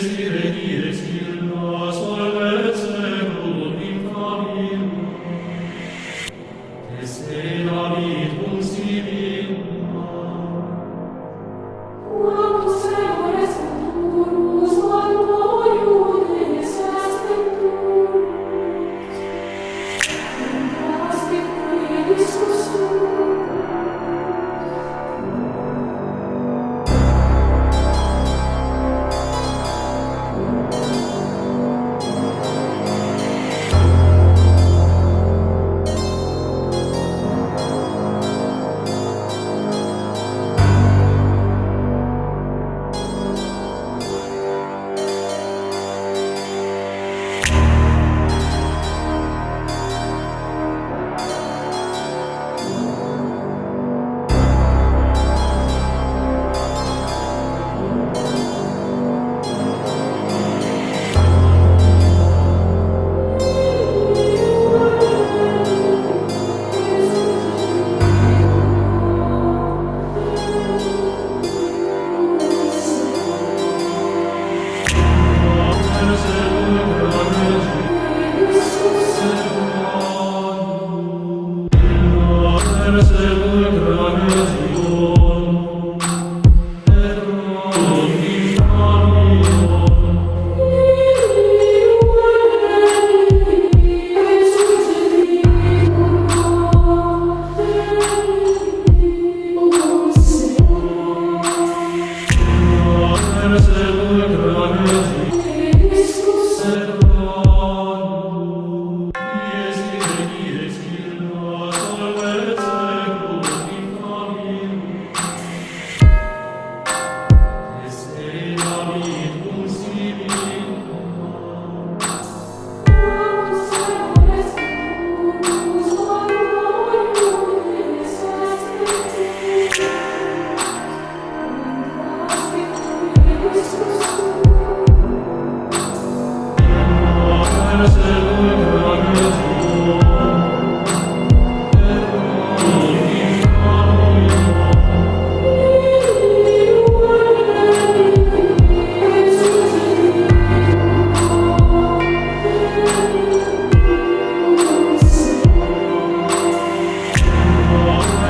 Spirit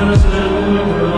Christus in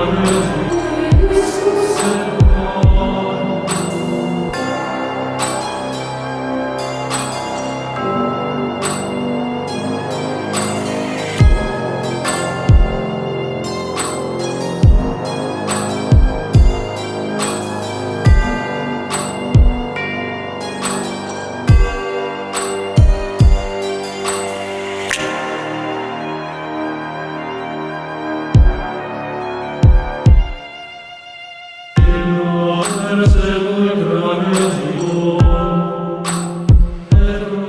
Salvum pro amore tuo ergo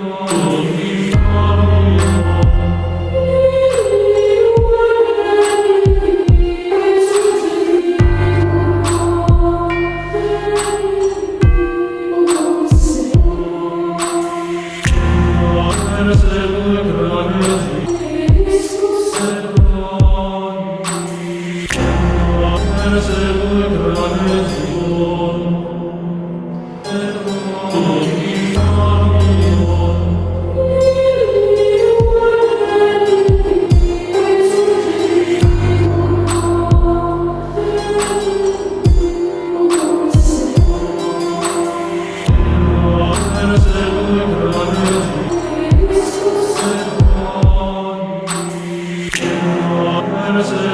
Ramazan.